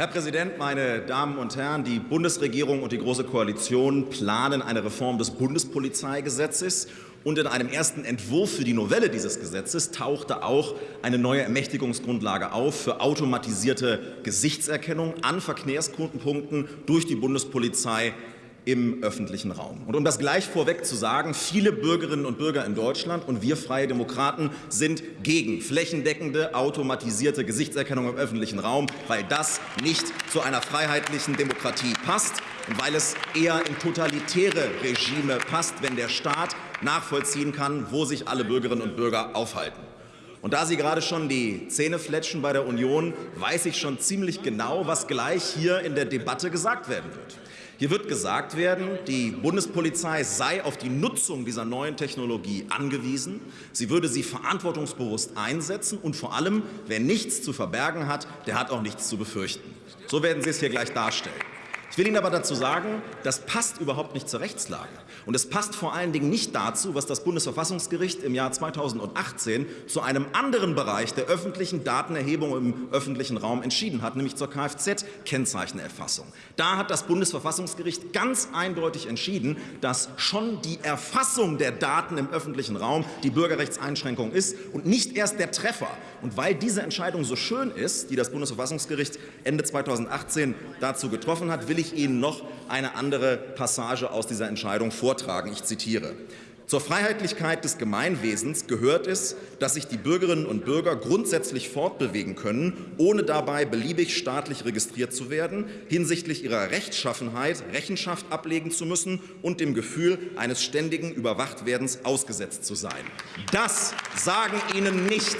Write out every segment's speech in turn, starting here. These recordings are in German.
Herr Präsident, meine Damen und Herren! Die Bundesregierung und die Große Koalition planen eine Reform des Bundespolizeigesetzes. Und in einem ersten Entwurf für die Novelle dieses Gesetzes tauchte auch eine neue Ermächtigungsgrundlage auf für automatisierte Gesichtserkennung an Verkehrsknotenpunkten durch die Bundespolizei im öffentlichen Raum. Und um das gleich vorweg zu sagen, viele Bürgerinnen und Bürger in Deutschland und wir Freie Demokraten sind gegen flächendeckende automatisierte Gesichtserkennung im öffentlichen Raum, weil das nicht zu einer freiheitlichen Demokratie passt und weil es eher in totalitäre Regime passt, wenn der Staat nachvollziehen kann, wo sich alle Bürgerinnen und Bürger aufhalten. Und da Sie gerade schon die Zähne fletschen bei der Union, weiß ich schon ziemlich genau, was gleich hier in der Debatte gesagt werden wird. Hier wird gesagt werden, die Bundespolizei sei auf die Nutzung dieser neuen Technologie angewiesen. Sie würde sie verantwortungsbewusst einsetzen. Und vor allem, wer nichts zu verbergen hat, der hat auch nichts zu befürchten. So werden Sie es hier gleich darstellen. Ich will Ihnen aber dazu sagen, das passt überhaupt nicht zur Rechtslage. Und es passt vor allen Dingen nicht dazu, was das Bundesverfassungsgericht im Jahr 2018 zu einem anderen Bereich der öffentlichen Datenerhebung im öffentlichen Raum entschieden hat, nämlich zur Kfz-Kennzeichenerfassung. Da hat das Bundesverfassungsgericht ganz eindeutig entschieden, dass schon die Erfassung der Daten im öffentlichen Raum die Bürgerrechtseinschränkung ist und nicht erst der Treffer. Und weil diese Entscheidung so schön ist, die das Bundesverfassungsgericht Ende 2018 dazu getroffen hat, will ich Ihnen noch eine andere Passage aus dieser Entscheidung vortragen. Ich zitiere. Zur Freiheitlichkeit des Gemeinwesens gehört es, dass sich die Bürgerinnen und Bürger grundsätzlich fortbewegen können, ohne dabei beliebig staatlich registriert zu werden, hinsichtlich ihrer Rechtschaffenheit Rechenschaft ablegen zu müssen und dem Gefühl eines ständigen Überwachtwerdens ausgesetzt zu sein. Das sagen Ihnen nicht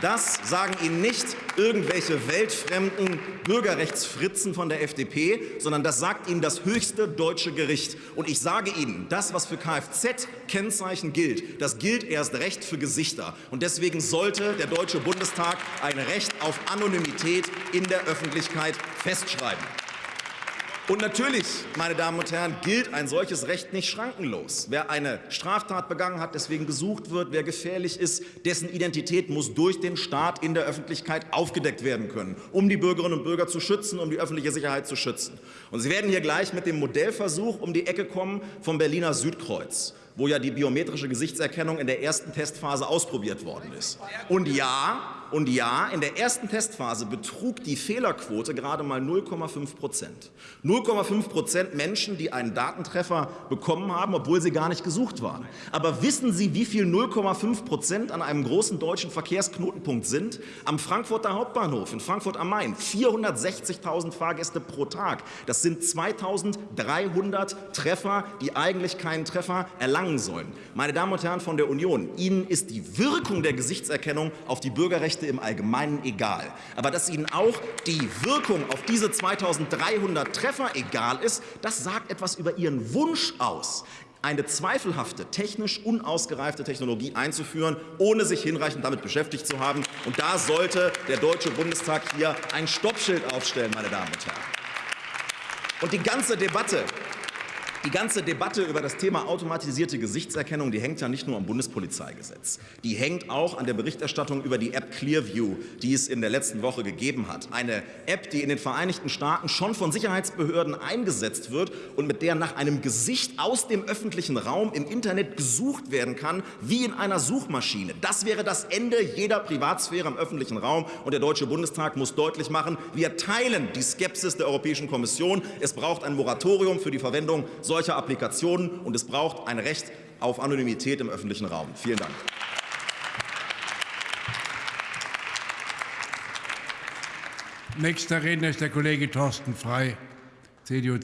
das sagen Ihnen nicht irgendwelche weltfremden Bürgerrechtsfritzen von der FDP, sondern das sagt Ihnen das höchste deutsche Gericht. Und ich sage Ihnen, das, was für Kfz-Kennzeichen gilt, das gilt erst recht für Gesichter. Und deswegen sollte der Deutsche Bundestag ein Recht auf Anonymität in der Öffentlichkeit festschreiben. Und natürlich, meine Damen und Herren, gilt ein solches Recht nicht schrankenlos. Wer eine Straftat begangen hat, deswegen gesucht wird, wer gefährlich ist, dessen Identität muss durch den Staat in der Öffentlichkeit aufgedeckt werden können, um die Bürgerinnen und Bürger zu schützen, um die öffentliche Sicherheit zu schützen. Und Sie werden hier gleich mit dem Modellversuch um die Ecke kommen vom Berliner Südkreuz wo ja die biometrische Gesichtserkennung in der ersten Testphase ausprobiert worden ist. Und ja, und ja, in der ersten Testphase betrug die Fehlerquote gerade mal 0,5 Prozent. 0,5 Prozent Menschen, die einen Datentreffer bekommen haben, obwohl sie gar nicht gesucht waren. Aber wissen Sie, wie viel 0,5 Prozent an einem großen deutschen Verkehrsknotenpunkt sind? Am Frankfurter Hauptbahnhof in Frankfurt am Main 460.000 Fahrgäste pro Tag. Das sind 2.300 Treffer, die eigentlich keinen Treffer erlangen erlangen sollen. Meine Damen und Herren von der Union, Ihnen ist die Wirkung der Gesichtserkennung auf die Bürgerrechte im Allgemeinen egal. Aber dass Ihnen auch die Wirkung auf diese 2300 Treffer egal ist, das sagt etwas über Ihren Wunsch aus eine zweifelhafte, technisch unausgereifte Technologie einzuführen, ohne sich hinreichend damit beschäftigt zu haben. Und da sollte der Deutsche Bundestag hier ein Stoppschild aufstellen, meine Damen und Herren. Und die ganze Debatte die ganze Debatte über das Thema automatisierte Gesichtserkennung, die hängt ja nicht nur am Bundespolizeigesetz. Die hängt auch an der Berichterstattung über die App Clearview, die es in der letzten Woche gegeben hat. Eine App, die in den Vereinigten Staaten schon von Sicherheitsbehörden eingesetzt wird und mit der nach einem Gesicht aus dem öffentlichen Raum im Internet gesucht werden kann, wie in einer Suchmaschine. Das wäre das Ende jeder Privatsphäre im öffentlichen Raum. Und der Deutsche Bundestag muss deutlich machen, wir teilen die Skepsis der Europäischen Kommission. Es braucht ein Moratorium für die Verwendung solcher Applikationen, und es braucht ein Recht auf Anonymität im öffentlichen Raum. Vielen Dank. Nächster Redner ist der Kollege Thorsten Frey, CDU.